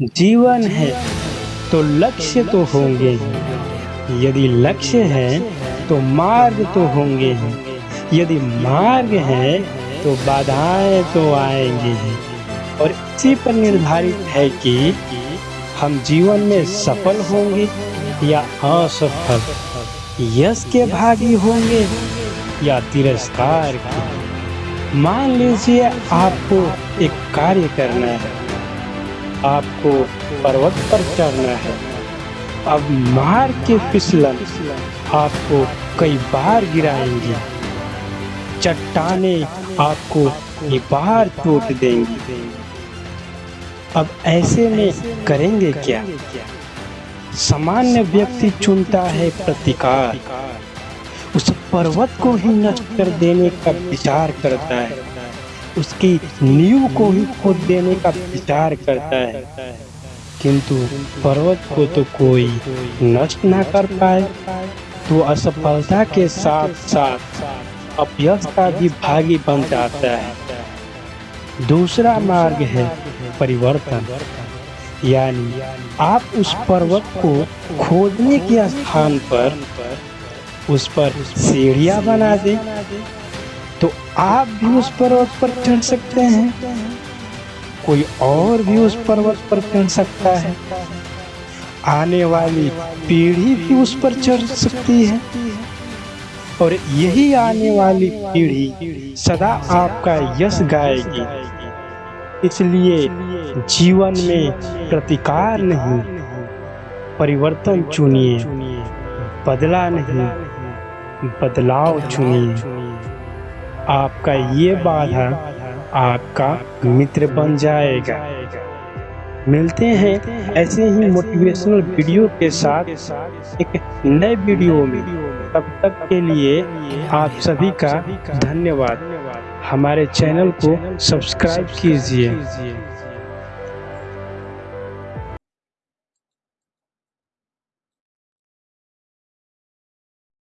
जीवन है तो लक्ष्य तो होंगे ही। यदि लक्ष्य है तो मार्ग तो होंगे ही। यदि मार्ग है तो बाधाएँ तो आएँगे ही। और इसी पर निर्धारित है कि हम जीवन में सफल होंगे या असफल। यश के भागी होंगे या तिरस्कार के। मान लीजिए आपको एक कार्य करना है। आपको पर्वत पर चढ़ना है। अब मार के फिसलन, आपको कई बार गिराएँगे। चट्टाने आपको ये बार टूट देंगी। अब ऐसे में करेंगे क्या? सामान्य व्यक्ति चुनता है प्रतिकार। उस पर्वत को ही नष्ट कर देने का विचार करता है। उसकी नींव को ही खोद देने का विचार करता है। किंतु पर्वत को तो कोई नष्ट ना कर पाए तो असफलता के साथ साथ अपयश का भी भागी बन जाता है। दूसरा मार्ग है परिवर्तन। यानी आप उस पर्वत को खोदने के स्थान पर, उस पर सीढ़ियाँ बना दें तो आप भी उस पर्वत पर चढ़ सकते हैं। कोई और भी उस पर्वत पर चढ़ सकता है। आने वाली पीढ़ी भी उस पर चढ़ सकती है। और यही आने वाली पीढ़ी सदा आपका यश गाएगी। इसलिए जीवन में प्रतिकार नहीं, परिवर्तन चुनिए, बदला नहीं, बदलाव चुनिए। आपका ये बाधा आपका मित्र बन जाएगा। मिलते हैं ऐसे ही मोटिवेशनल वीडियो के साथ, एक नए वीडियो में। तब तक के लिए आप सभी का धन्यवाद। हमारे चैनल को सब्सक्राइब कीजिए।